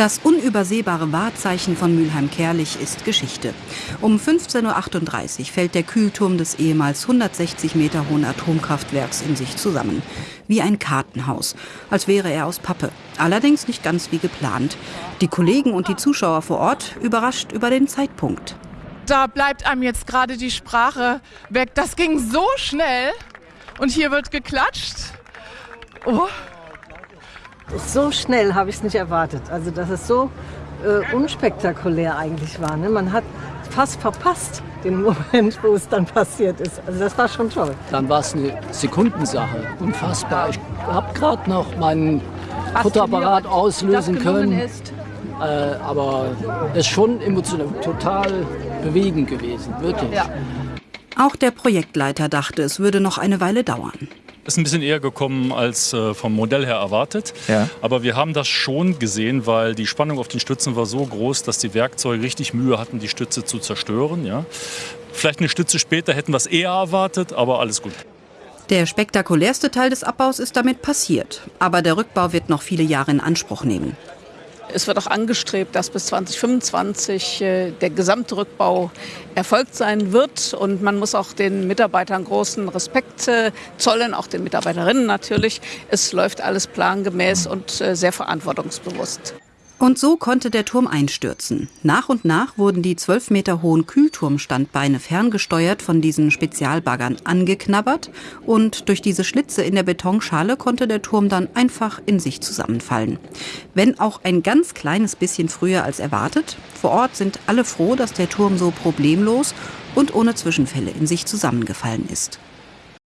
Das unübersehbare Wahrzeichen von Mülheim-Kerlich ist Geschichte. Um 15.38 Uhr fällt der Kühlturm des ehemals 160 Meter hohen Atomkraftwerks in sich zusammen. Wie ein Kartenhaus, als wäre er aus Pappe. Allerdings nicht ganz wie geplant. Die Kollegen und die Zuschauer vor Ort überrascht über den Zeitpunkt. Da bleibt einem jetzt gerade die Sprache weg. Das ging so schnell und hier wird geklatscht. Oh. So schnell habe ich es nicht erwartet. Also, dass es so äh, unspektakulär eigentlich war. Ne? Man hat fast verpasst den Moment, wo es dann passiert ist. Also, das war schon toll. Dann war es eine Sekundensache. Unfassbar. Ich habe gerade noch meinen Fotoapparat auslösen können. Äh, aber es ist schon emotional, total bewegend gewesen, wirklich. Ja. Auch der Projektleiter dachte, es würde noch eine Weile dauern. Ist ein bisschen eher gekommen als äh, vom Modell her erwartet. Ja. Aber wir haben das schon gesehen, weil die Spannung auf den Stützen war so groß, dass die Werkzeuge richtig Mühe hatten, die Stütze zu zerstören. Ja. Vielleicht eine Stütze später hätten wir es eher erwartet, aber alles gut. Der spektakulärste Teil des Abbaus ist damit passiert. Aber der Rückbau wird noch viele Jahre in Anspruch nehmen. Es wird auch angestrebt, dass bis 2025 äh, der gesamte Rückbau erfolgt sein wird. Und man muss auch den Mitarbeitern großen Respekt äh, zollen, auch den Mitarbeiterinnen natürlich. Es läuft alles plangemäß und äh, sehr verantwortungsbewusst. Und so konnte der Turm einstürzen. Nach und nach wurden die zwölf Meter hohen Kühlturmstandbeine ferngesteuert von diesen Spezialbaggern angeknabbert und durch diese Schlitze in der Betonschale konnte der Turm dann einfach in sich zusammenfallen. Wenn auch ein ganz kleines bisschen früher als erwartet. Vor Ort sind alle froh, dass der Turm so problemlos und ohne Zwischenfälle in sich zusammengefallen ist.